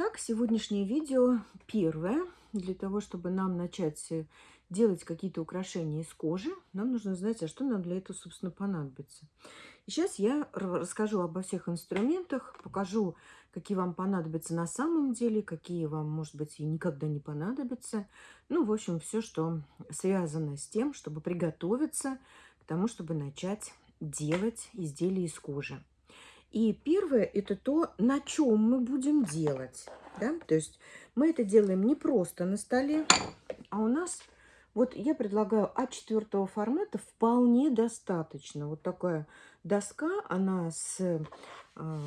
Итак, сегодняшнее видео первое. Для того, чтобы нам начать э, делать какие-то украшения из кожи, нам нужно знать, а что нам для этого, собственно, понадобится. И сейчас я расскажу обо всех инструментах, покажу, какие вам понадобятся на самом деле, какие вам, может быть, и никогда не понадобятся. Ну, в общем, все, что связано с тем, чтобы приготовиться к тому, чтобы начать делать изделия из кожи. И первое – это то, на чем мы будем делать. Да? То есть мы это делаем не просто на столе, а у нас, вот я предлагаю А4 формата вполне достаточно. Вот такая доска, она с, а,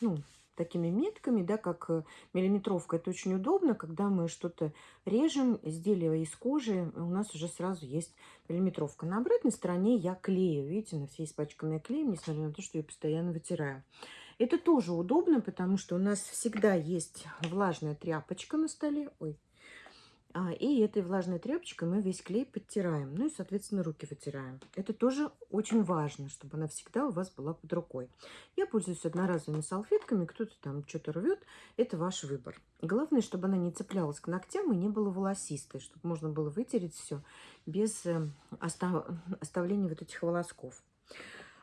ну, такими метками, да, как э, миллиметровка. Это очень удобно, когда мы что-то режем, изделие из кожи, у нас уже сразу есть миллиметровка. На обратной стороне я клею, видите, на все испачканные клеем, несмотря на то, что я постоянно вытираю. Это тоже удобно, потому что у нас всегда есть влажная тряпочка на столе. Ой, и этой влажной тряпочкой мы весь клей подтираем. Ну и, соответственно, руки вытираем. Это тоже очень важно, чтобы она всегда у вас была под рукой. Я пользуюсь одноразовыми салфетками. Кто-то там что-то рвет. Это ваш выбор. Главное, чтобы она не цеплялась к ногтям и не была волосистой. Чтобы можно было вытереть все без э, остав... оставления вот этих волосков.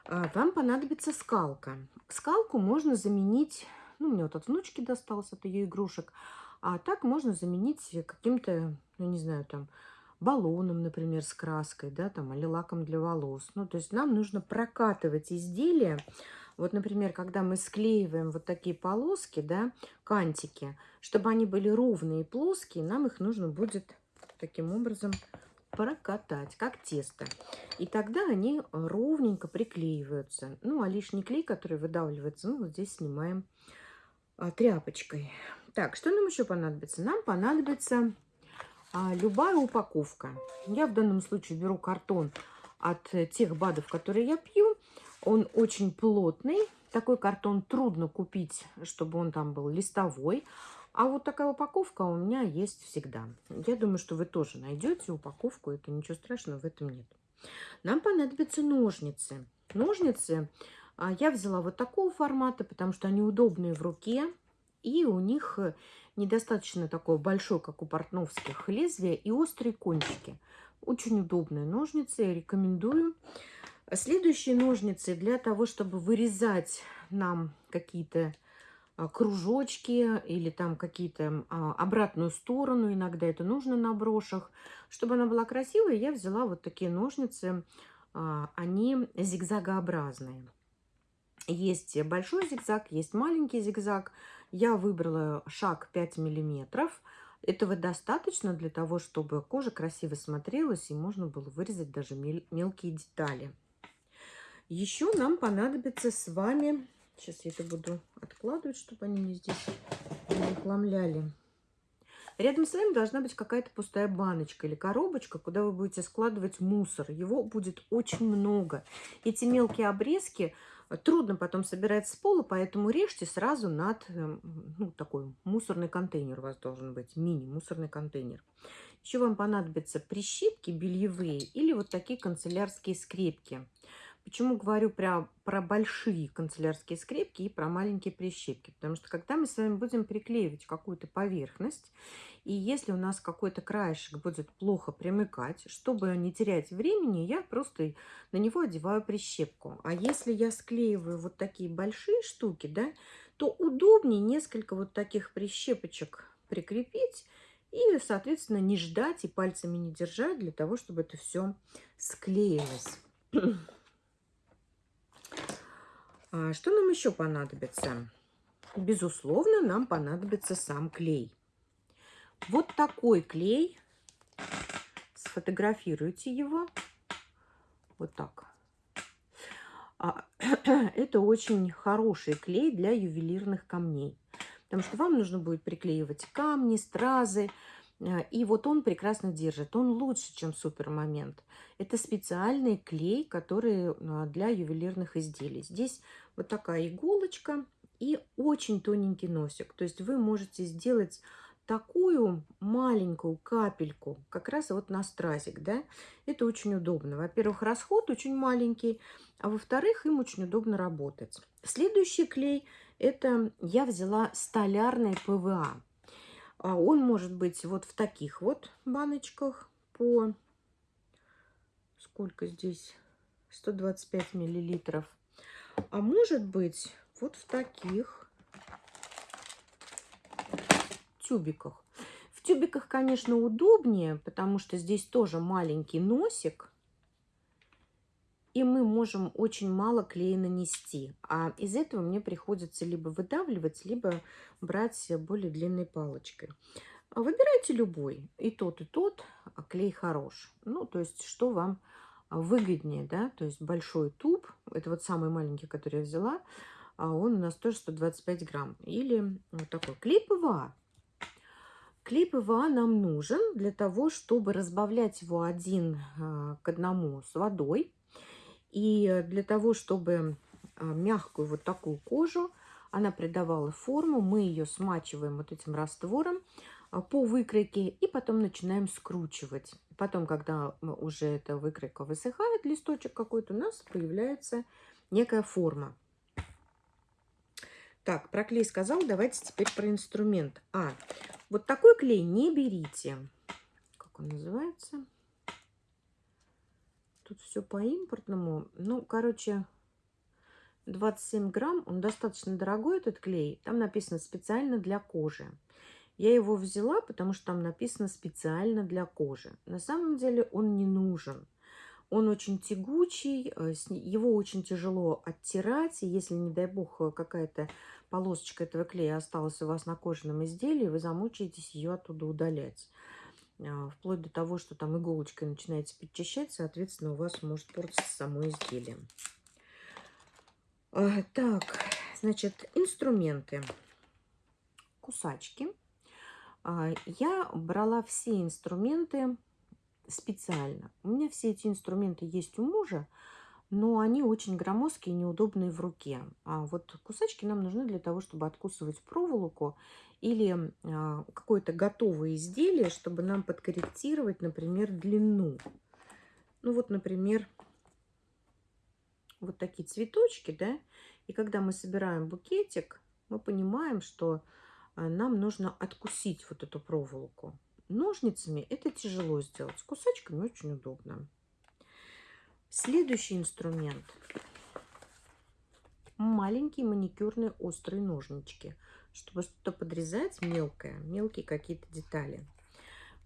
А, вам понадобится скалка. Скалку можно заменить... Ну, мне вот от внучки досталось, от ее игрушек – а так можно заменить каким-то, ну не знаю, там, баллоном, например, с краской, да, там, или лаком для волос. Ну, то есть нам нужно прокатывать изделия. Вот, например, когда мы склеиваем вот такие полоски, да, кантики, чтобы они были ровные и плоские, нам их нужно будет таким образом прокатать, как тесто. И тогда они ровненько приклеиваются. Ну, а лишний клей, который выдавливается, мы вот здесь снимаем а, тряпочкой. Так, что нам еще понадобится? Нам понадобится а, любая упаковка. Я в данном случае беру картон от тех БАДов, которые я пью. Он очень плотный. Такой картон трудно купить, чтобы он там был листовой. А вот такая упаковка у меня есть всегда. Я думаю, что вы тоже найдете упаковку. Это ничего страшного в этом нет. Нам понадобятся ножницы. Ножницы а, я взяла вот такого формата, потому что они удобные в руке. И у них э, недостаточно такое большое, как у портновских, лезвие и острые кончики. Очень удобные ножницы, рекомендую. Следующие ножницы для того, чтобы вырезать нам какие-то а, кружочки или там какие-то а, обратную сторону. Иногда это нужно на брошах. Чтобы она была красивой, я взяла вот такие ножницы. А, они зигзагообразные. Есть большой зигзаг, есть маленький зигзаг. Я выбрала шаг 5 миллиметров. Этого достаточно для того, чтобы кожа красиво смотрелась и можно было вырезать даже мелкие детали. Еще нам понадобится с вами... Сейчас я это буду откладывать, чтобы они мне здесь не. Рядом с вами должна быть какая-то пустая баночка или коробочка, куда вы будете складывать мусор. Его будет очень много. Эти мелкие обрезки Трудно потом собирать с пола, поэтому режьте сразу над, эм, ну, такой мусорный контейнер у вас должен быть, мини-мусорный контейнер. Еще вам понадобятся прищипки бельевые или вот такие канцелярские скрепки. Почему говорю про, про большие канцелярские скрепки и про маленькие прищепки? Потому что когда мы с вами будем приклеивать какую-то поверхность, и если у нас какой-то краешек будет плохо примыкать, чтобы не терять времени, я просто на него одеваю прищепку. А если я склеиваю вот такие большие штуки, да, то удобнее несколько вот таких прищепочек прикрепить и, соответственно, не ждать и пальцами не держать для того, чтобы это все склеилось. А что нам еще понадобится? Безусловно, нам понадобится сам клей. Вот такой клей. Сфотографируйте его. Вот так. А, это очень хороший клей для ювелирных камней. Потому что вам нужно будет приклеивать камни, стразы, а, и вот он прекрасно держит. Он лучше, чем супермомент. Это специальный клей, который а, для ювелирных изделий. Здесь вот такая иголочка и очень тоненький носик. То есть вы можете сделать такую маленькую капельку как раз вот на стразик, да, это очень удобно. Во-первых, расход очень маленький, а во-вторых, им очень удобно работать. Следующий клей Это я взяла столярный ПВА. А он может быть вот в таких вот баночках по... Сколько здесь? 125 миллилитров. А может быть вот в таких тюбиках. В тюбиках, конечно, удобнее, потому что здесь тоже маленький носик. И мы можем очень мало клея нанести. А из этого мне приходится либо выдавливать, либо брать более длинной палочкой. Выбирайте любой. И тот, и тот. А клей хорош. Ну, то есть, что вам выгоднее, да? То есть, большой туб. Это вот самый маленький, который я взяла. А он у нас тоже 125 грамм. Или вот такой клей ПВА. Клей ПВА нам нужен для того, чтобы разбавлять его один а, к одному с водой. И для того, чтобы а, мягкую вот такую кожу, она придавала форму, мы ее смачиваем вот этим раствором а, по выкройке и потом начинаем скручивать. Потом, когда уже эта выкройка высыхает, листочек какой-то, у нас появляется некая форма. Так, про клей сказал, давайте теперь про инструмент. А, вот такой клей не берите. Как он называется? Тут все по импортному. Ну, короче, 27 грамм. Он достаточно дорогой, этот клей. Там написано специально для кожи. Я его взяла, потому что там написано специально для кожи. На самом деле он не нужен. Он очень тягучий, э, его очень тяжело оттирать. И если, не дай бог, какая-то полосочка этого клея осталась у вас на кожаном изделии, вы замучаетесь ее оттуда удалять. А, вплоть до того, что там иголочкой начинаете подчищать, соответственно, у вас может портиться само изделие. А, так, значит, инструменты. Кусачки. А, я брала все инструменты специально. У меня все эти инструменты есть у мужа, но они очень громоздкие и неудобные в руке. А вот кусачки нам нужны для того, чтобы откусывать проволоку или а, какое-то готовое изделие, чтобы нам подкорректировать, например, длину. Ну вот, например, вот такие цветочки, да, и когда мы собираем букетик, мы понимаем, что нам нужно откусить вот эту проволоку. Ножницами это тяжело сделать, с кусачками очень удобно. Следующий инструмент. Маленькие маникюрные острые ножнички, чтобы что-то подрезать мелкое, мелкие какие-то детали.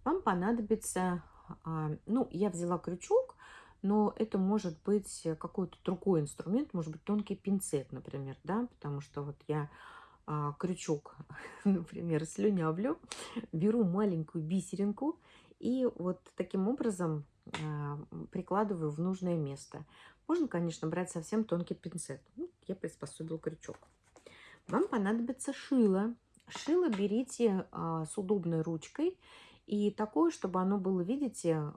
Вам понадобится, а, ну, я взяла крючок, но это может быть какой-то другой инструмент, может быть тонкий пинцет, например, да, потому что вот я а, крючок, например, слюнявлю, беру маленькую бисеринку и вот таким образом а, прикладываю в нужное место. Можно, конечно, брать совсем тонкий пинцет. Ну, я приспособил крючок. Вам понадобится шило. Шило берите а, с удобной ручкой. И такое, чтобы оно было, видите,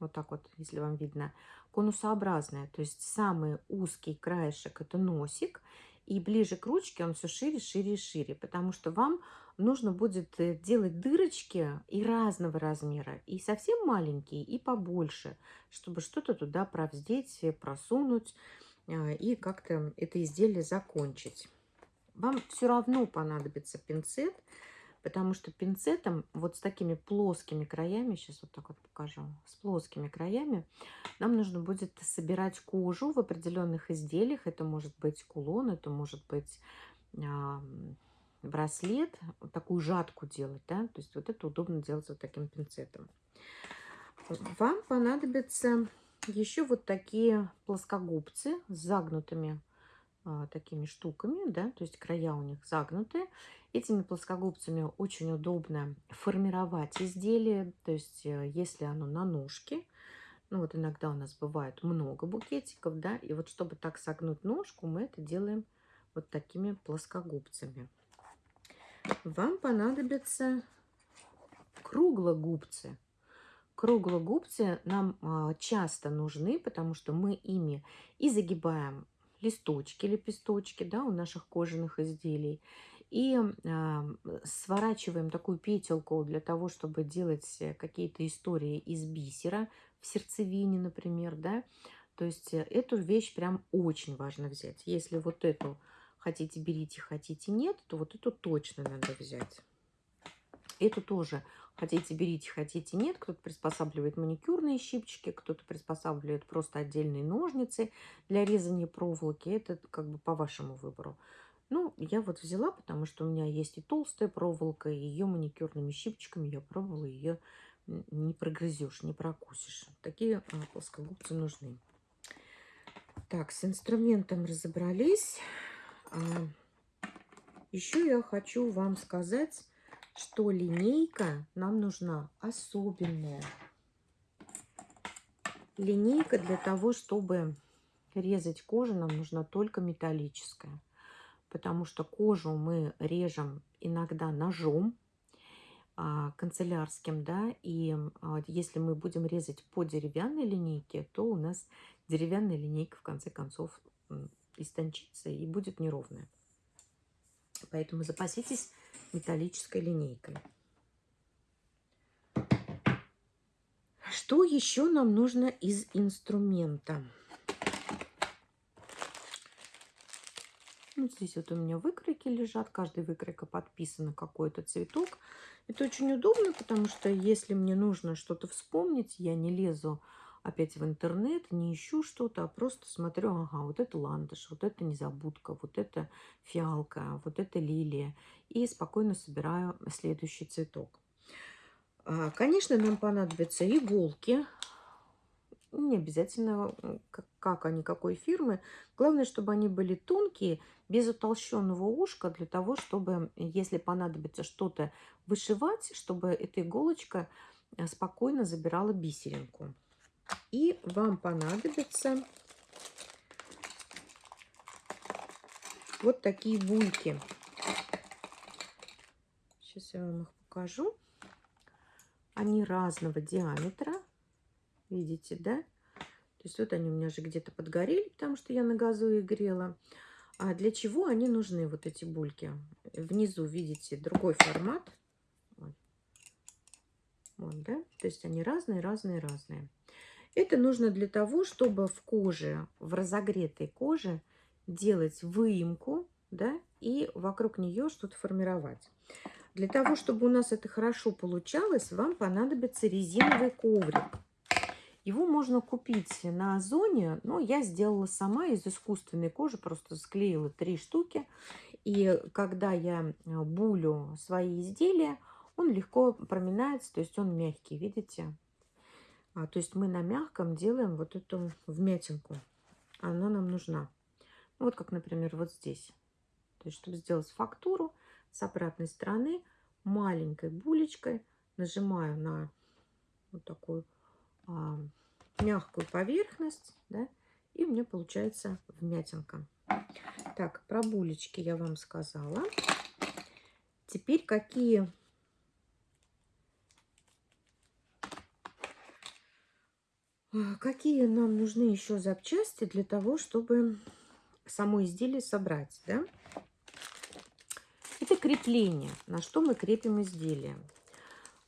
вот так вот, если вам видно, конусообразное. То есть самый узкий краешек – это носик. И ближе к ручке он все шире, шире и шире. Потому что вам нужно будет э, делать дырочки и разного размера, и совсем маленькие, и побольше, чтобы что-то туда провздеть, э, просунуть а, и как-то это изделие закончить. Вам все равно понадобится пинцет, потому что пинцетом вот с такими плоскими краями, сейчас вот так вот покажу, с плоскими краями, нам нужно будет собирать кожу в определенных изделиях. Это может быть кулон, это может быть браслет, такую жатку делать, да, то есть вот это удобно делать вот таким пинцетом. Вам понадобятся еще вот такие плоскогубцы с загнутыми а, такими штуками, да, то есть края у них загнутые. Этими плоскогубцами очень удобно формировать изделие, то есть э, если оно на ножке, ну вот иногда у нас бывает много букетиков, да, и вот чтобы так согнуть ножку, мы это делаем вот такими плоскогубцами вам понадобятся круглогубцы. Круглогубцы нам а, часто нужны, потому что мы ими и загибаем листочки, лепесточки да, у наших кожаных изделий, и э, сворачиваем такую петелку для того, чтобы делать какие-то истории из бисера в сердцевине, например, да. То есть эту вещь прям очень важно взять. Если вот эту хотите берите, хотите нет, то вот эту точно надо взять. Эту тоже хотите берите, хотите нет. Кто-то приспосабливает маникюрные щипчики, кто-то приспосабливает просто отдельные ножницы для резания проволоки. Это как бы по вашему выбору. Ну, я вот взяла, потому что у меня есть и толстая проволока, и ее маникюрными щипчиками я пробовала, ее не прогрызешь, не прокусишь. Такие а, плоскогубцы нужны. Так, с инструментом разобрались. А, еще я хочу вам сказать, что линейка нам нужна особенная. Линейка для того, чтобы резать кожу, нам нужна только металлическая. Потому что кожу мы режем иногда ножом а, канцелярским, да, и а, если мы будем резать по деревянной линейке, то у нас деревянная линейка в конце концов истончится и будет неровная. Поэтому запаситесь металлической линейкой. Что еще нам нужно из инструмента? Вот здесь вот у меня выкройки лежат. Каждый выкройка подписана какой-то цветок. Это очень удобно, потому что если мне нужно что-то вспомнить, я не лезу опять в интернет, не ищу что-то, а просто смотрю, ага, вот это ландыш, вот это незабудка, вот это фиалка, вот это лилия. И спокойно собираю следующий цветок. А, конечно, нам понадобятся иголки. Не обязательно, как они, какой фирмы. Главное, чтобы они были тонкие, без утолщенного ушка, для того, чтобы, если понадобится что-то вышивать, чтобы эта иголочка э, спокойно забирала бисеринку. И вам понадобятся вот такие бульки. Сейчас я вам их покажу. Они разного диаметра. Видите, да? То есть вот они у меня же где-то подгорели, потому что я на газу их грела. А для чего они нужны, вот эти бульки? Внизу, видите, другой формат. Вот да? То есть они разные, разные, разные. Это нужно для того, чтобы в коже, в разогретой коже делать выемку, да, и вокруг нее что-то формировать. Для того, чтобы у нас это хорошо получалось, вам понадобится резиновый коврик. Его можно купить на Озоне, но я сделала сама из искусственной кожи, просто склеила три штуки. И когда я булю свои изделия, он легко проминается, то есть он мягкий, видите? А, то есть мы на мягком делаем вот эту вмятинку. Она нам нужна. Вот как, например, вот здесь. То есть, чтобы сделать фактуру с обратной стороны, маленькой булечкой нажимаю на вот такую а, мягкую поверхность, да, и у меня получается вмятинка. Так, про булечки я вам сказала. Теперь какие какие нам нужны еще запчасти для того, чтобы само изделие собрать, да? Это крепление, на что мы крепим изделие.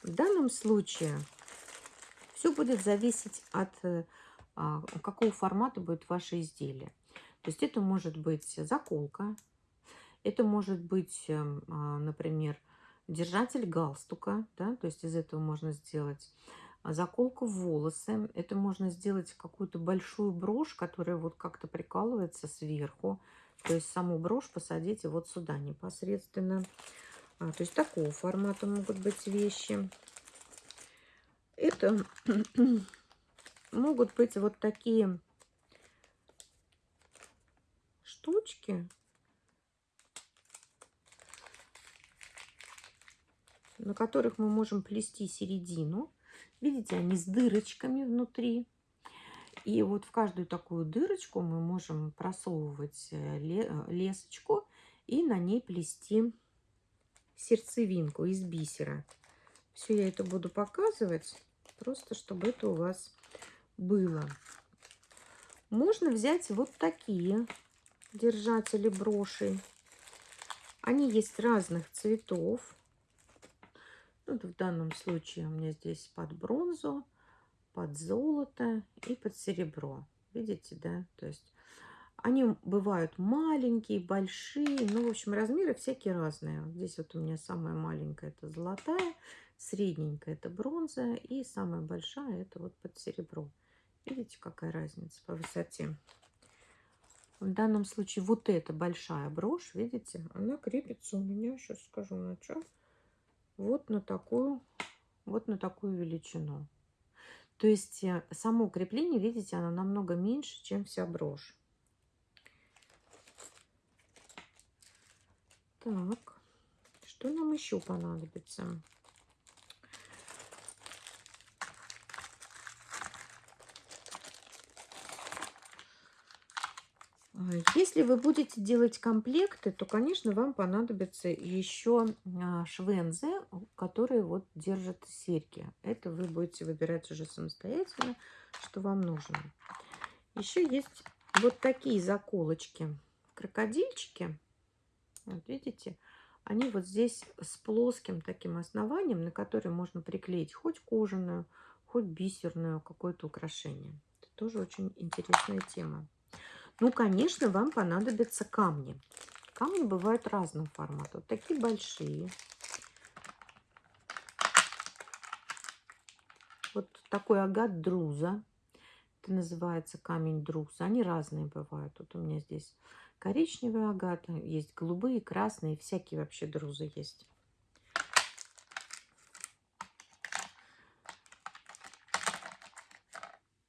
В данном случае все будет зависеть от а, какого формата будет ваше изделие. То есть это может быть заколка, это может быть, эм, а, например, держатель галстука, да, то есть из этого можно сделать заколка в волосы. Это можно сделать какую-то большую брошь, которая вот как-то прикалывается сверху. То есть саму брошь посадите вот сюда непосредственно. А, то есть такого формата могут быть вещи. Это могут быть вот такие штучки. на которых мы можем плести середину. Видите, они с дырочками внутри. И вот в каждую такую дырочку мы можем просовывать э, э, лесочку и на ней плести сердцевинку из бисера. Все я это буду показывать, просто чтобы это у вас было. Можно взять вот такие держатели брошей. Они есть разных цветов. Вот в данном случае у меня здесь под бронзу, под золото и под серебро. Видите, да? То есть Они бывают маленькие, большие, ну, в общем, размеры всякие разные. Здесь вот у меня самая маленькая – это золотая, средненькая – это бронза, и самая большая – это вот под серебро. Видите, какая разница по высоте? В данном случае вот эта большая брошь, видите, она крепится у меня, сейчас скажу на что, вот на такую, вот на такую величину. То есть э, само крепление, видите, оно намного меньше, чем вся брошь. Так, что нам еще понадобится? Если вы будете делать комплекты, то, конечно, вам понадобится еще а, швензы, которые вот держат серьги. Это вы будете выбирать уже самостоятельно, что вам нужно. Еще есть вот такие заколочки, крокодильчики. Вот видите, они вот здесь с плоским таким основанием, на который можно приклеить хоть кожаную, хоть бисерную какое-то украшение. Это тоже очень интересная тема. Ну, конечно, вам понадобятся камни. Камни бывают разного формата. Вот такие большие. Вот такой агат друза. Это называется камень друза. Они разные бывают. Вот у меня здесь коричневый агат, есть голубые, красные, всякие вообще друзы есть.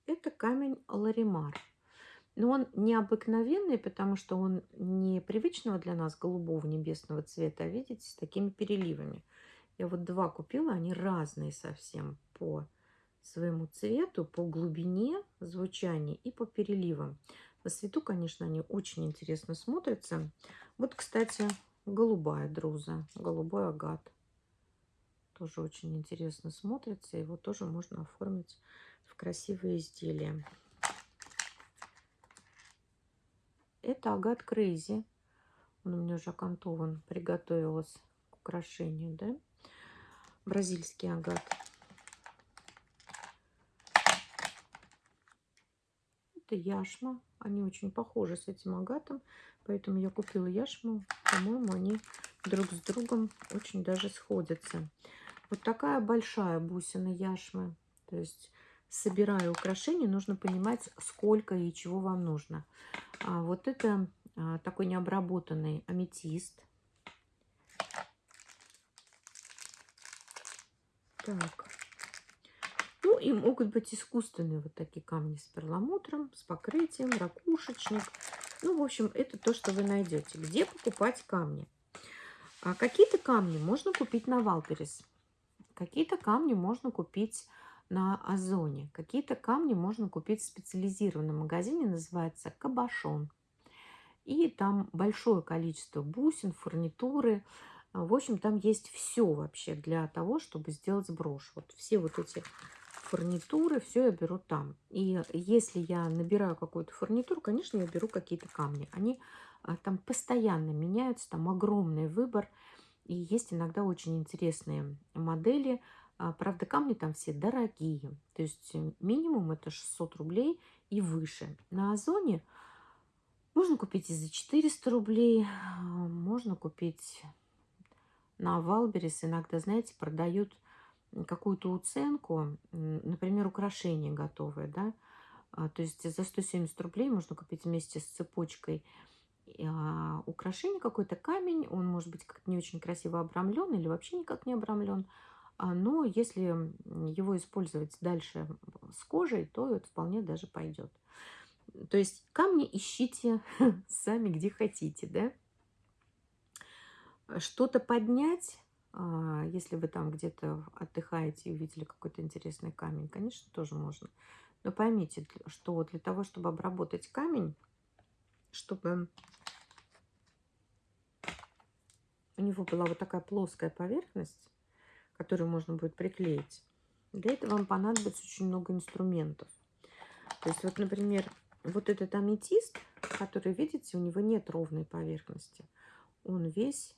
Это камень Ларимар. Но он необыкновенный, потому что он не привычного для нас голубого небесного цвета, а видите, с такими переливами. Я вот два купила, они разные совсем по своему цвету, по глубине звучания и по переливам. На свету, конечно, они очень интересно смотрятся. Вот, кстати, голубая друза, голубой агат. Тоже очень интересно смотрится. Его тоже можно оформить в красивые изделия. Это агат Крейзи. Он у меня уже окантован, приготовилась к украшению, да? Бразильский агат. Это яшма. Они очень похожи с этим агатом, поэтому я купила яшму. По-моему, они друг с другом очень даже сходятся. Вот такая большая бусина яшмы. То есть, собирая украшения, нужно понимать, сколько и чего вам нужно. А вот это а, такой необработанный аметист. Так. Ну и могут быть искусственные вот такие камни с перламутром, с покрытием, ракушечник. Ну, в общем, это то, что вы найдете. Где покупать камни? А какие-то камни можно купить на Валперес. Какие-то камни можно купить на Озоне. Какие-то камни можно купить в специализированном магазине, называется Кабашон. И там большое количество бусин, фурнитуры. А, в общем, там есть все вообще для того, чтобы сделать брошь. Вот все вот эти фурнитуры, все я беру там. И если я набираю какую-то фурнитуру, конечно, я беру какие-то камни. Они а, там постоянно меняются, там огромный выбор. И есть иногда очень интересные модели, правда, камни там все дорогие. То есть э, минимум это 600 рублей и выше. На Озоне можно купить и за 400 рублей. А, можно купить на Wildberries. Иногда, знаете, продают какую-то уценку. Например, украшения готовые, да. А, то есть за 170 рублей можно купить вместе с цепочкой украшение, какой-то камень. Он может быть как-то не очень красиво обрамлен или вообще никак не обрамлен. А, но если его использовать дальше с кожей, то это вполне даже пойдет. То есть камни ищите сами где хотите, да. Что-то поднять, а, если вы там где-то отдыхаете и увидели какой-то интересный камень, конечно, тоже можно. Но поймите, что для того, чтобы обработать камень, чтобы у него была вот такая плоская поверхность, которую можно будет приклеить. Для этого вам понадобится очень много инструментов. То есть вот, например, вот этот аметист, который, видите, у него нет ровной поверхности. Он весь,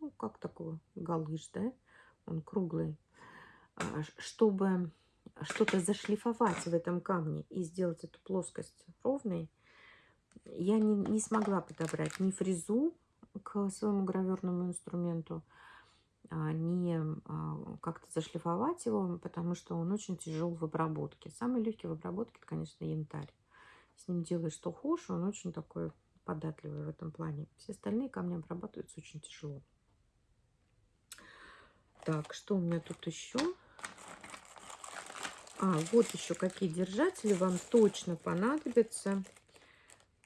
ну, как такой галыш, да? Он круглый. А, чтобы что-то зашлифовать в этом камне и сделать эту плоскость ровной, я не, не смогла подобрать ни фрезу к своему граверному инструменту, не а, как-то зашлифовать его, потому что он очень тяжел в обработке. Самый легкий в обработке, это, конечно, янтарь. С ним делаешь что хочешь, он очень такой податливый в этом плане. Все остальные камни обрабатываются очень тяжело. Так, что у меня тут еще? А, вот еще какие держатели вам точно понадобятся,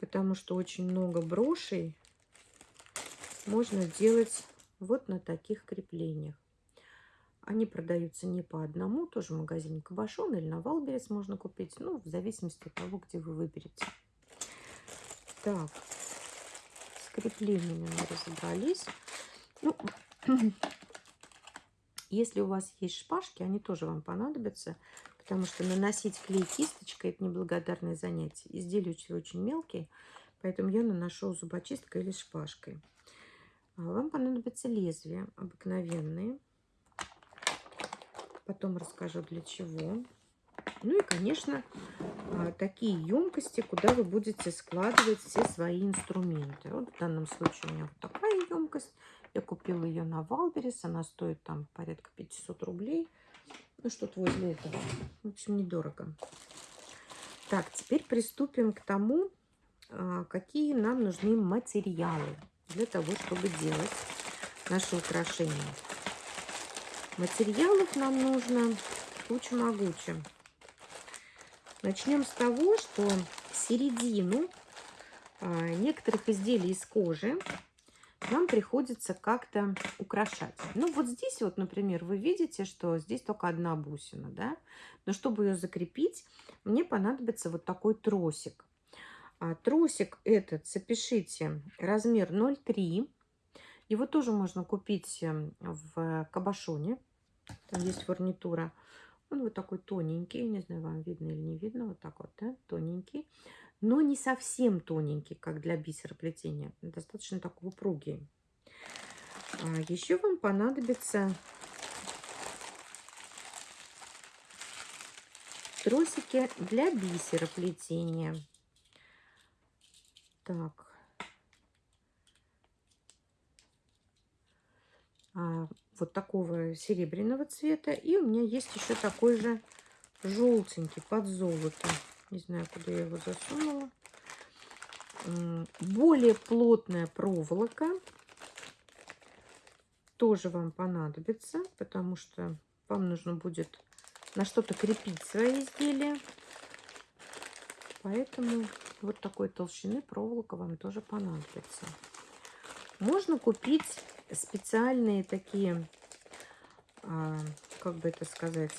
потому что очень много брошей можно делать вот на таких креплениях. Они продаются не по одному, тоже в магазине Кабошон или на Wildberries можно купить, ну, в зависимости от того, где вы выберете. Так, с креплениями мы разобрались. Ну, если у вас есть шпажки, они тоже вам понадобятся, потому что наносить клей кисточкой – это неблагодарное занятие. Изделия очень мелкие, поэтому я наношу зубочисткой или шпажкой. А вам понадобятся лезвия обыкновенные. Потом расскажу для чего. Ну и, конечно, а, такие емкости, куда вы будете складывать все свои инструменты. Вот в данном случае у меня вот такая емкость. Я купила ее на Wildberries. Она стоит там порядка 500 рублей. Ну, что-то возле этого. В общем, недорого. Так, теперь приступим к тому, а, какие нам нужны материалы для того, чтобы делать наши украшения. Материалов нам нужно куча-могуча. Начнем с того, что середину а, некоторых изделий из кожи нам приходится как-то украшать. Ну, вот здесь вот, например, вы видите, что здесь только одна бусина, да? Но чтобы ее закрепить, мне понадобится вот такой тросик. А тросик этот, запишите, размер 0,3. Его тоже можно купить эм, в Кабашоне. Там есть фурнитура. Он вот такой тоненький. Не знаю, вам видно или не видно. Вот так вот, да? Тоненький. Но не совсем тоненький, как для бисероплетения. Достаточно такой упругий. А еще вам понадобится тросики для бисероплетения. Так. А, вот такого серебряного цвета. И у меня есть еще такой же желтенький под золото. Не знаю, куда я его засунула. Более плотная проволока тоже вам понадобится, потому что вам нужно будет на что-то крепить свои изделия. Поэтому вот такой толщины проволока вам тоже понадобится. Можно купить специальные такие, а, как бы это сказать,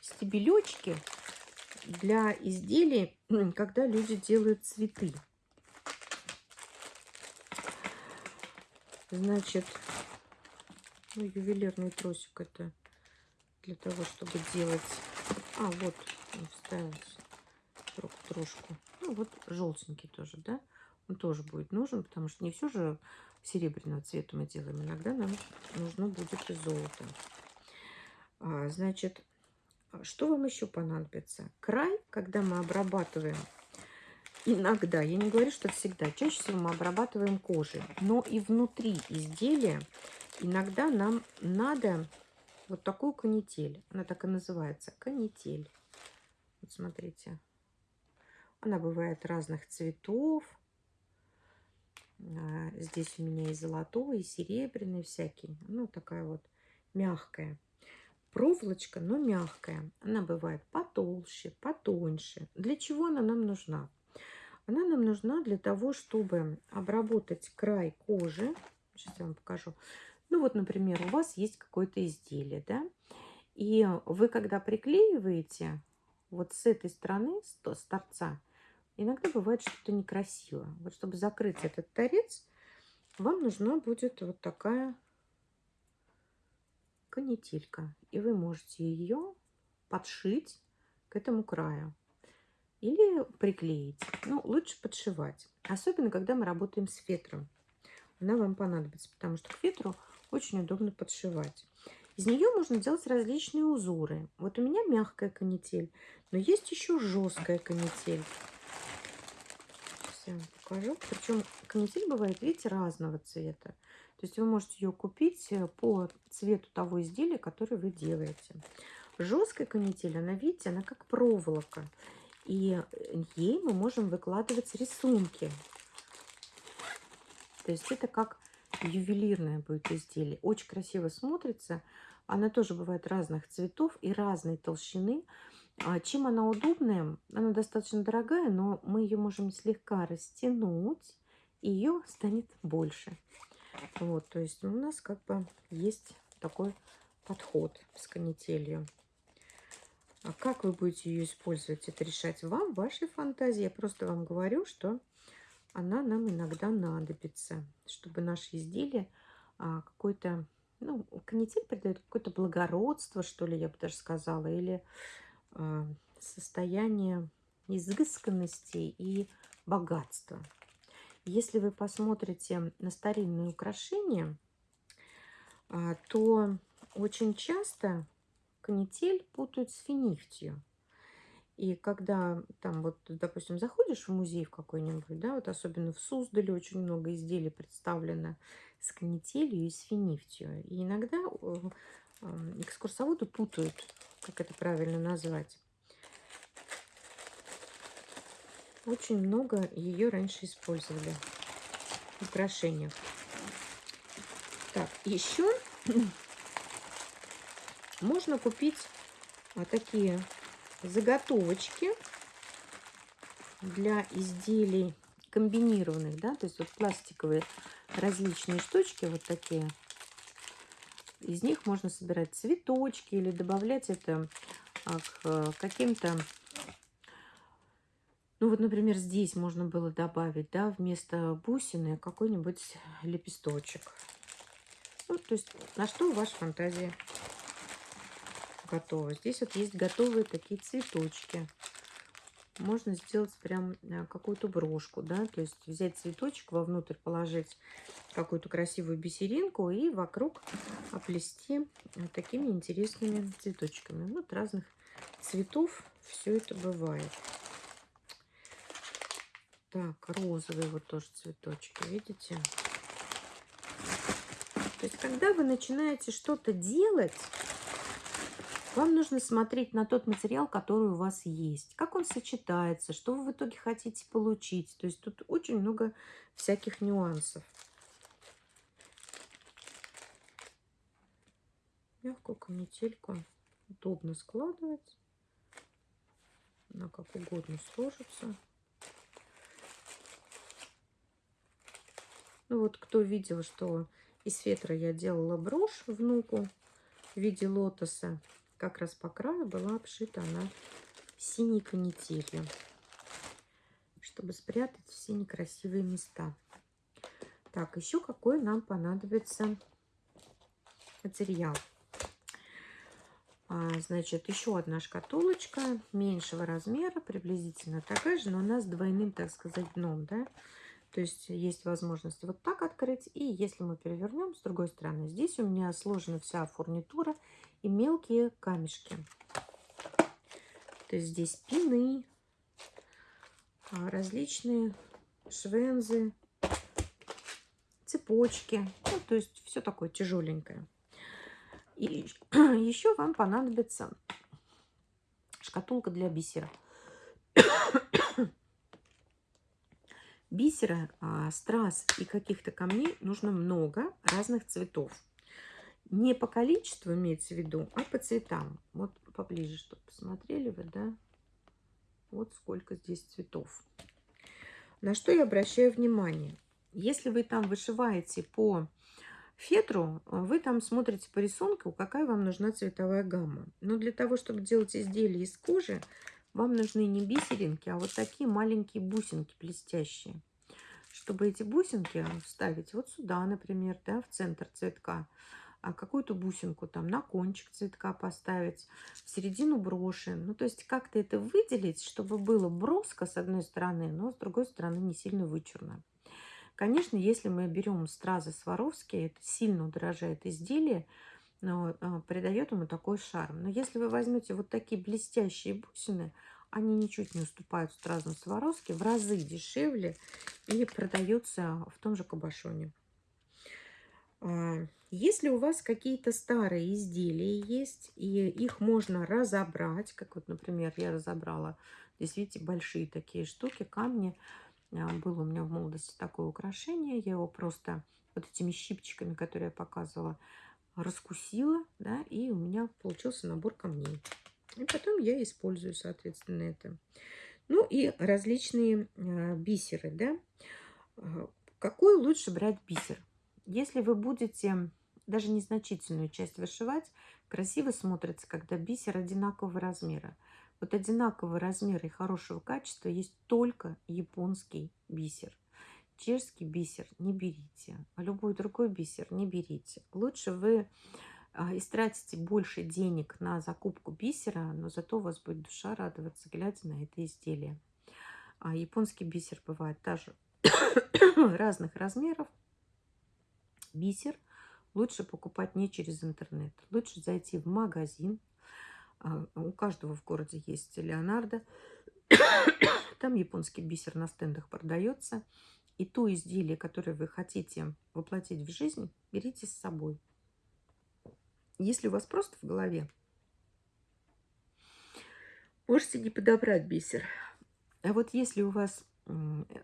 стебелечки для изделий, когда люди делают цветы. Значит, ну, ювелирный тросик это для того, чтобы делать... А, вот, он вставился трошку. Ну, вот желтенький тоже, да? Он тоже будет нужен, потому что не все же серебряного цвета мы делаем. Иногда нам нужно будет и золото. А, значит, что вам еще понадобится? Край, когда мы обрабатываем, иногда, я не говорю, что всегда, чаще всего мы обрабатываем кожей, но и внутри изделия иногда нам надо вот такую канитель. Она так и называется, канитель. Вот смотрите. Она бывает разных цветов. А, здесь у меня и золотой, и серебряный всякий. Ну, такая вот мягкая. Проволочка, но мягкая. Она бывает потолще, потоньше. Для чего она нам нужна? Она нам нужна для того, чтобы обработать край кожи. Сейчас я вам покажу. Ну вот, например, у вас есть какое-то изделие, да? И вы, когда приклеиваете вот с этой стороны, с торца, иногда бывает что-то некрасиво. Вот чтобы закрыть этот торец, вам нужна будет вот такая канителька. И вы можете ее подшить к этому краю. Или приклеить. Ну, лучше подшивать. Особенно, когда мы работаем с фетром. Она вам понадобится, потому что к фетру очень удобно подшивать. Из нее можно делать различные узоры. Вот у меня мягкая канитель, но есть еще жесткая канитель. Вам покажу. Причем канитель бывает, видите, разного цвета. То есть вы можете ее купить э, по цвету того изделия, которое вы делаете. Жесткая канитель, она, видите, она как проволока. И э, ей мы можем выкладывать рисунки. То есть это как ювелирное будет изделие. Очень красиво смотрится. Она тоже бывает разных цветов и разной толщины. А чем она удобная? Она достаточно дорогая, но мы ее можем слегка растянуть, и ее станет больше. Вот, то есть у нас как бы есть такой подход с канителью. А как вы будете ее использовать, это решать вам, вашей фантазии. Я просто вам говорю, что она нам иногда надобится, чтобы наше изделие а, какой-то, ну, канитель придает какое-то благородство, что ли, я бы даже сказала, или состояние изысканности и богатства. Если вы посмотрите на старинные украшения, а, то очень часто канитель путают с финифтью. И когда там вот, допустим, заходишь в музей в какой-нибудь, да, вот особенно в Суздале очень много изделий представлено с канителью и с финифтью. И иногда э, экскурсоводы путают, как это правильно назвать. Очень много ее раньше использовали в украшениях. Так, еще можно купить такие заготовочки для изделий комбинированных, да, то есть вот пластиковые различные штучки вот такие. Из них можно собирать цветочки или добавлять это а, к каким-то ну вот, например, здесь можно было добавить, да, вместо бусины какой-нибудь лепесточек. Ну, то есть на что ваша фантазия готова. Здесь вот есть готовые такие цветочки. Можно сделать прям э, какую-то брошку, да, то есть взять цветочек, вовнутрь положить какую-то красивую бисеринку и вокруг оплести вот такими интересными цветочками. Вот разных цветов все это бывает. Так, розовые вот тоже цветочки, видите? То есть, когда вы начинаете что-то делать, вам нужно смотреть на тот материал, который у вас есть. Как он сочетается, что вы в итоге хотите получить. То есть, тут очень много всяких нюансов. Мягкую канительку удобно складывать. Она как угодно сложится. Ну вот кто видел, что из фетра я делала брошь внуку в виде лотоса. Как раз по краю была обшита она синей канителью, чтобы спрятать все некрасивые места. Так, еще какой нам понадобится материал. А, значит, еще одна шкатулочка меньшего размера, приблизительно такая же, но она с двойным, так сказать, дном, да. То есть есть возможность вот так открыть. И если мы перевернем с другой стороны, здесь у меня сложена вся фурнитура и мелкие камешки. То есть здесь пины, а, различные швензы, цепочки. Ну, то есть все такое тяжеленькое. И еще вам понадобится шкатулка для бисера. Бисера, а, страз и каких-то камней нужно много разных цветов. Не по количеству имеется в виду, а по цветам. Вот поближе, чтобы посмотрели вы, да? Вот сколько здесь цветов. На что я обращаю внимание? Если вы там вышиваете по фетру, вы там смотрите по рисунку, какая вам нужна цветовая гамма. Но для того, чтобы делать изделие из кожи, вам нужны не бисеринки, а вот такие маленькие бусинки блестящие. Чтобы эти бусинки вставить вот сюда, например, да, в центр цветка, а какую-то бусинку там на кончик цветка поставить, в середину броши. Ну, то есть как-то это выделить, чтобы было броско с одной стороны, но с другой стороны не сильно вычурно. Конечно, если мы берем стразы Сваровские, это сильно удорожает изделие, придает ему такой шарм. Но если вы возьмете вот такие блестящие бусины, Они ничуть не уступают стразам Сваровски, в разы дешевле и продаются в том же Кабашоне. А, если у вас какие-то старые изделия есть, и их можно разобрать, как вот, например, я разобрала, здесь, видите, большие такие штуки, камни. А, было у меня в молодости такое украшение, я его просто вот этими щипчиками, которые я показывала, раскусила, да, и у меня получился набор камней. И потом я использую, соответственно, это. Ну и различные э, бисеры, да. А, какой лучше брать бисер? Если вы будете даже незначительную часть вышивать, красиво смотрится, когда бисер одинакового размера. Вот одинакового размера и хорошего качества есть только японский бисер. Чешский бисер не берите, а любой другой бисер не берите. Лучше вы а, истратите больше денег на закупку бисера, но зато у вас будет душа радоваться, глядя на это изделие. А японский бисер бывает даже разных размеров. Бисер лучше покупать не через интернет. Лучше зайти в магазин. А, у каждого в городе есть Леонардо. Там японский бисер на стендах продается. И то изделие, которое вы хотите воплотить в жизнь, берите с собой. Если у вас просто в голове, можете не подобрать бисер. А вот если у вас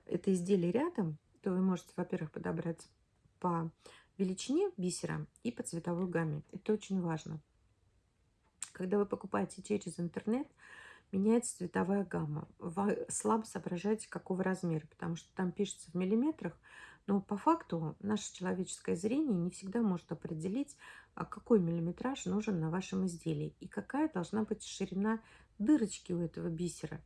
это изделие рядом, то вы можете, во-первых, подобрать по величине бисера и по цветовой гамме. Это очень важно. Когда вы покупаете через интернет, меняется цветовая гамма. Вы слабо соображаете, какого размера, потому что там пишется в миллиметрах, но по факту наше человеческое зрение не всегда может определить, а какой миллиметраж нужен на вашем изделии и какая должна быть ширина дырочки у этого бисера.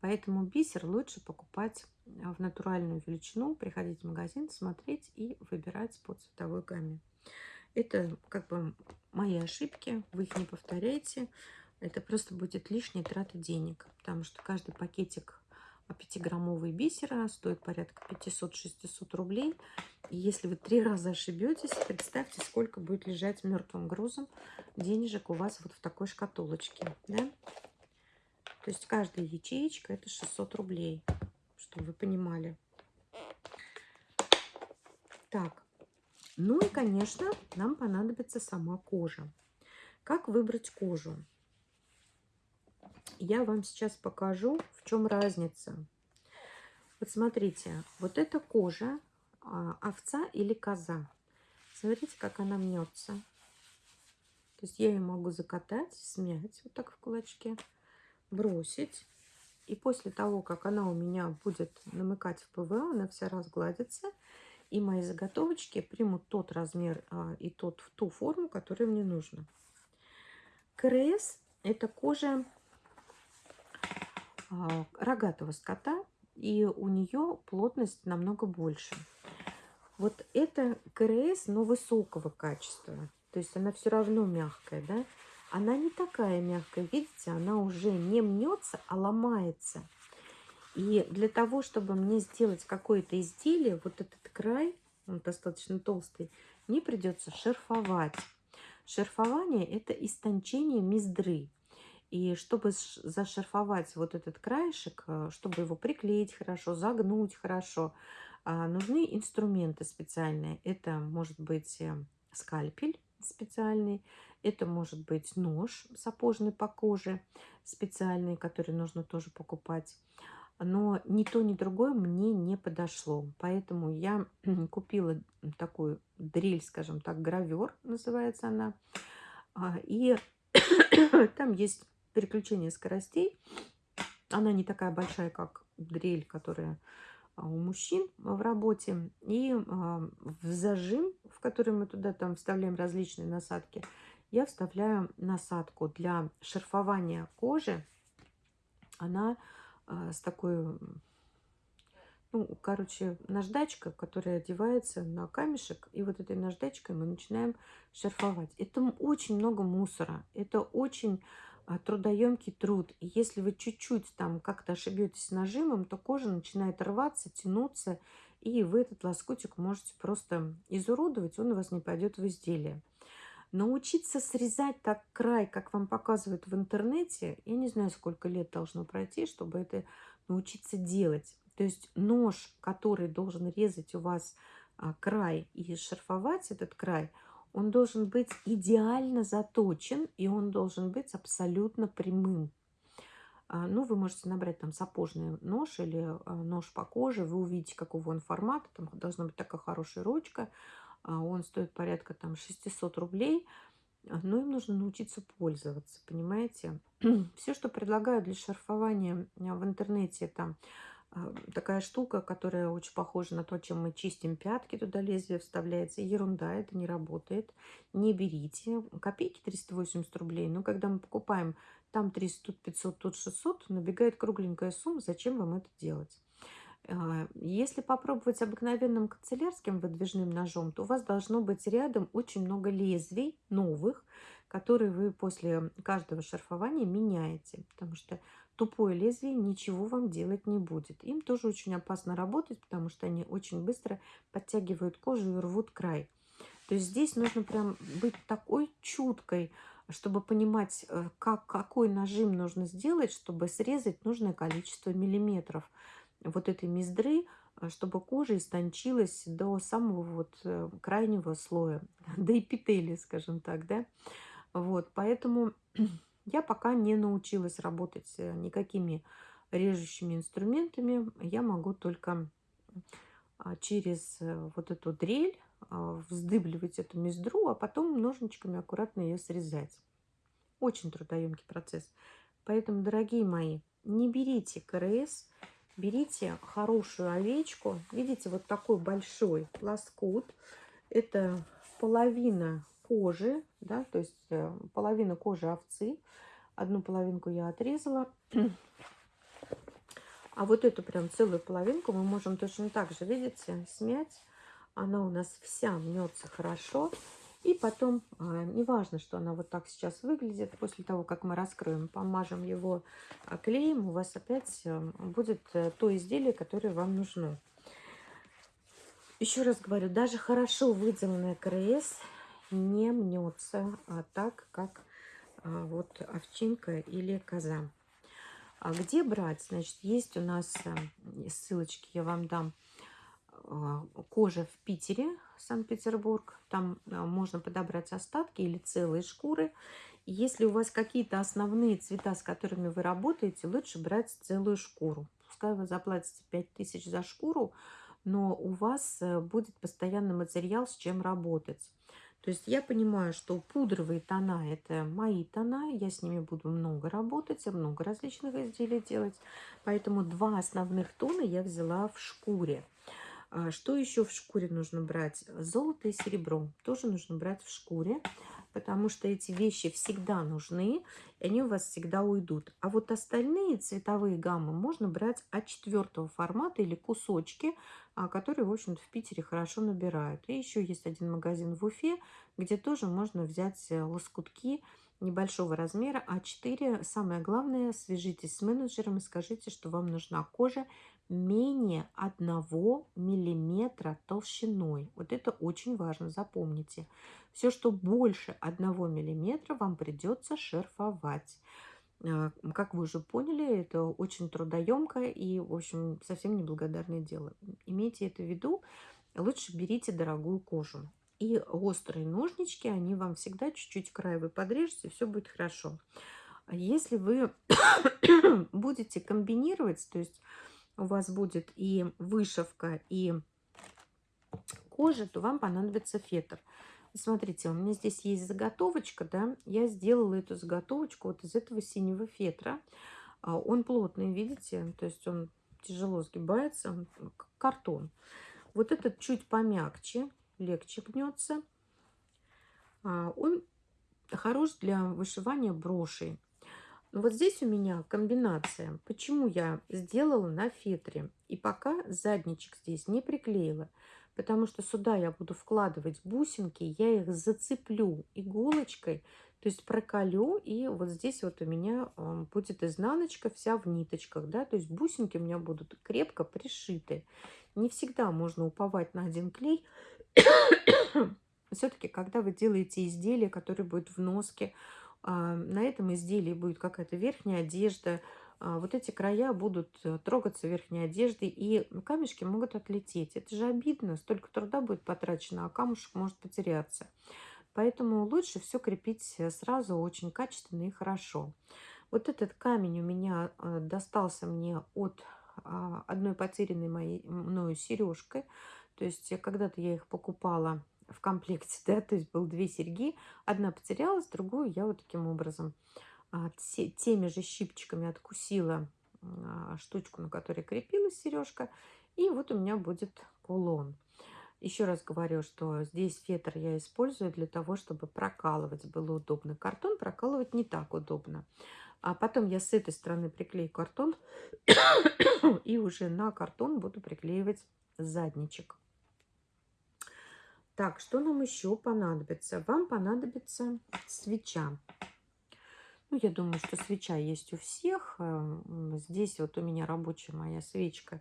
Поэтому бисер лучше покупать в натуральную величину, приходить в магазин, смотреть и выбирать по цветовой гамме. Это как бы мои ошибки, вы их не повторяйте. Это просто будет лишняя трата денег, потому что каждый пакетик 5-граммовый бисера стоит порядка 500-600 рублей. И если вы три раза ошибетесь, представьте, сколько будет лежать мертвым грузом денежек у вас вот в такой шкатулочке. Да? То есть каждая ячеечка это 600 рублей чтобы вы понимали. Так, ну и, конечно, нам понадобится сама кожа. Как выбрать кожу? Я вам сейчас покажу, в чем разница. Вот смотрите, вот эта кожа а, овца или коза. Смотрите, как она мнется. То есть я ее могу закатать, смять вот так в кулачке, бросить. И после того, как она у меня будет намокать в ПВА, она вся разгладится. И мои заготовочки примут тот размер а, и тот, ту форму, которая мне нужна. КРС – это кожа рогатого скота, и у нее плотность намного больше. Вот это КРС, но высокого качества. То есть она все равно мягкая, да? она не такая мягкая. Видите, она уже не мнется, а ломается. И для того, чтобы мне сделать какое-то изделие, вот этот край, он достаточно толстый, мне придется шерфовать. Шерфование – это истончение мездры. И чтобы зашерфовать вот этот краешек, э, чтобы его приклеить хорошо, загнуть хорошо, а, нужны инструменты специальные. Это может быть э, скальпель специальный, это может быть нож сапожный по коже, специальный, который нужно тоже покупать. Но ни то, ни другое мне не подошло. Поэтому я купила такую дрель, скажем так, гравер называется она. А, и там есть переключение скоростей. Она не такая большая, как дрель, которая а, у мужчин в работе. И а, в зажим, в который мы туда там вставляем различные насадки, я вставляю насадку для шерфования кожи. Она э, с такой, ну, короче, наждачка, которая одевается на камешек. И вот этой наждачкой мы начинаем шерфовать. Это очень много мусора. Это очень трудоемкий труд. И если вы чуть-чуть там как-то ошибетесь нажимом, то кожа начинает рваться, тянуться. И вы этот лоскутик можете просто изуродовать, он у вас не пойдет в изделие. Научиться срезать так край, как вам показывают в интернете, я не знаю, сколько лет должно пройти, чтобы это научиться делать. То есть нож, который должен резать у вас а, край и шарфовать этот край, он должен быть идеально заточен, и он должен быть абсолютно прямым. А, ну, вы можете набрать там сапожный нож или а, нож по коже, вы увидите, какого он формата, там должна быть такая хорошая ручка, а, он стоит порядка там 600 рублей, но им нужно научиться пользоваться, понимаете? Все, что предлагаю для шарфования в интернете, там такая штука, которая очень похожа на то, чем мы чистим пятки, туда лезвие вставляется. Ерунда, это не работает. Не берите. Копейки 380 рублей. Но когда мы покупаем там 300, тут 500, тут 600, набегает кругленькая сумма. Зачем вам это делать? А, если попробовать обыкновенным канцелярским выдвижным ножом, то у вас должно быть рядом очень много лезвий новых, которые вы после каждого шарфования меняете. Потому что тупое лезвие ничего вам делать не будет. Им тоже очень опасно работать, потому что они очень быстро подтягивают кожу и рвут край. То есть здесь нужно прям быть такой чуткой, чтобы понимать, э, как, какой нажим нужно сделать, чтобы срезать нужное количество миллиметров вот этой мездры, э, чтобы кожа истончилась до самого вот э, крайнего слоя, до эпителия, скажем так, да. Вот, поэтому я пока не научилась работать никакими режущими инструментами. Я могу только а, через вот эту дрель а, вздыбливать эту мездру, а потом ножничками аккуратно ее срезать. Очень трудоемкий процесс. Поэтому, дорогие мои, не берите КРС, берите хорошую овечку. Видите, вот такой большой лоскут. Это половина кожи, да, то есть э, половина кожи овцы. Одну половинку я отрезала. А вот эту прям целую половинку мы можем точно так же, видите, смять она у нас вся мнется хорошо. И потом, а, неважно, что она вот так сейчас выглядит, после того, как мы раскроем, помажем его а, клеем, у вас опять э, будет э, то изделие, которое вам нужно. Еще раз говорю, даже хорошо выделанная КРС не мнется а, так, как а, вот овчинка или коза. А где брать? Значит, есть у нас а, ссылочки, я вам дам а, кожа в Питере, Санкт-Петербург. Там а, можно подобрать остатки или целые шкуры. Если у вас какие-то основные цвета, с которыми вы работаете, лучше брать целую шкуру. Пускай вы заплатите 5000 за шкуру, но у вас э, будет постоянный материал, с чем работать. То есть я понимаю, что пудровые тона – это мои тона, я с ними буду много работать, много различных изделий делать. Поэтому два основных тона я взяла в шкуре. А что еще в шкуре нужно брать? Золото и серебро тоже нужно брать в шкуре, потому что эти вещи всегда нужны, и они у вас всегда уйдут. А вот остальные цветовые гаммы можно брать от четвертого формата или кусочки, а, которые, в общем-то, в Питере хорошо набирают. И еще есть один магазин в Уфе, где тоже можно взять э, лоскутки небольшого размера А4. Самое главное, свяжитесь с менеджером и скажите, что вам нужна кожа менее 1 миллиметра толщиной. Вот это очень важно, запомните. Все, что больше 1 миллиметра, вам придется шерфовать. А, как вы уже поняли, это очень трудоемкое и, в общем, совсем неблагодарное дело. Имейте это в виду. Лучше берите дорогую кожу. И острые ножнички, они вам всегда чуть-чуть край вы подрежете, все будет хорошо. Если вы будете комбинировать, то есть у вас будет и вышивка, и кожа, то вам понадобится фетр. Смотрите, у меня здесь есть заготовочка, да, я сделала эту заготовочку вот из этого синего фетра. А, он плотный, видите, то есть он тяжело сгибается, как картон. Вот этот чуть помягче, легче гнется. А, он хорош для вышивания брошей. Вот здесь у меня комбинация. Почему я сделала на фетре и пока задничек здесь не приклеила? Потому что сюда я буду вкладывать бусинки, я их зацеплю иголочкой, то есть проколю, и вот здесь вот у меня будет изнаночка вся в ниточках, да, то есть бусинки у меня будут крепко пришиты. Не всегда можно уповать на один клей, все-таки, когда вы делаете изделие, которое будет в носке, на этом изделии будет какая-то верхняя одежда, а, вот эти края будут э, трогаться верхней одеждой, и камешки могут отлететь. Это же обидно, столько труда будет потрачено, а камушек может потеряться. Поэтому лучше все крепить э, сразу очень качественно и хорошо. Вот этот камень у меня э, достался мне от а, одной потерянной моей мною сережкой. То есть когда-то я их покупала в комплекте, да, то есть был две серьги, одна потерялась, другую я вот таким образом а, теми же щипчиками откусила а, штучку, на которой крепилась сережка, и вот у меня будет кулон. Еще раз говорю, что здесь фетр я использую для того, чтобы прокалывать было удобно. Картон прокалывать не так удобно. А потом я с этой стороны приклею картон и уже на картон буду приклеивать задничек. Так, что нам еще понадобится? Вам понадобится свеча. Ну, я думаю, что свеча есть у всех. Эм, здесь вот у меня рабочая моя свечка.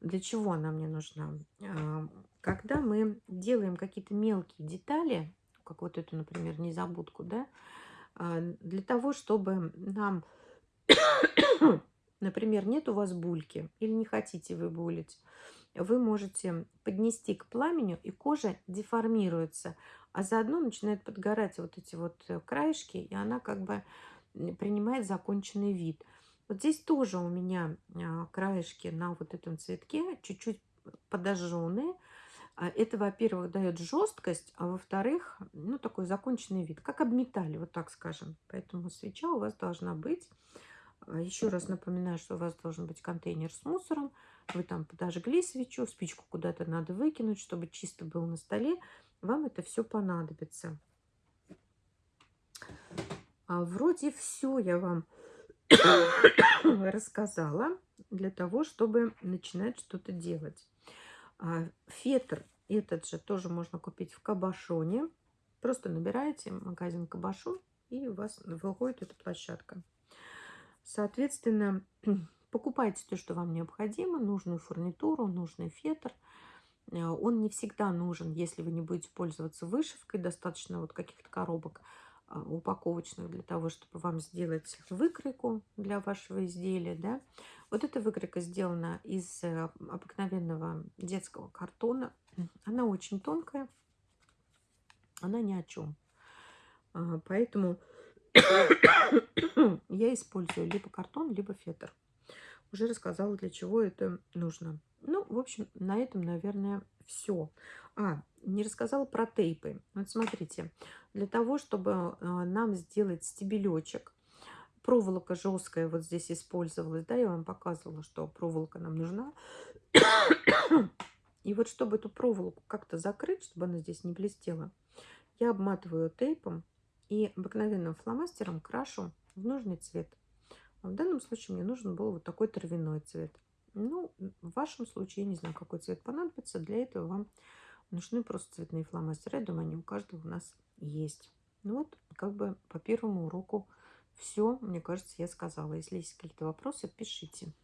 Для чего она мне нужна? Эм, когда мы делаем какие-то мелкие детали, как вот эту, например, незабудку, да, а, для того, чтобы нам, например, нет у вас бульки или не хотите вы булить, вы можете поднести к пламени, и кожа деформируется, а заодно начинает подгорать вот эти вот э, краешки, и она как бы принимает законченный вид. Вот здесь тоже у меня а, краешки на вот этом цветке чуть-чуть подожженные. А, это, во-первых, дает жесткость, а во-вторых, ну, такой законченный вид, как обметали, вот так скажем. Поэтому свеча у вас должна быть. Еще раз напоминаю, что у вас должен быть контейнер с мусором, вы там подожгли свечу, спичку куда-то надо выкинуть, чтобы чисто был на столе. Вам это все понадобится. А вроде все я вам рассказала для того, чтобы начинать что-то делать. А фетр этот же тоже можно купить в Кабашоне. Просто набираете магазин Кабашон, и у вас выходит эта площадка. Соответственно, Покупайте то, что вам необходимо, нужную фурнитуру, нужный фетр. Э, он не всегда нужен, если вы не будете пользоваться вышивкой. Достаточно вот каких-то коробок а, упаковочных для того, чтобы вам сделать выкройку для вашего изделия. Да? Вот эта выкройка сделана из э, обыкновенного детского картона. Она очень тонкая, она ни о чем. Поэтому я использую либо картон, либо фетр уже рассказала, для чего это нужно. Ну, в общем, на этом, наверное, все. А, не рассказала про тейпы. Вот смотрите, для того, чтобы э, нам сделать стебелечек, проволока жесткая вот здесь использовалась, да, я вам показывала, что проволока нам нужна. И вот чтобы эту проволоку как-то закрыть, чтобы она здесь не блестела, я обматываю тейпом и обыкновенным фломастером крашу в нужный цвет. А в данном случае мне нужен был вот такой травяной цвет. Ну, в вашем случае, я не знаю, какой цвет понадобится. Для этого вам нужны просто цветные фломастеры. Я думаю, они у каждого у нас есть. Ну вот, как бы по первому уроку все, мне кажется, я сказала. Если есть какие-то вопросы, пишите.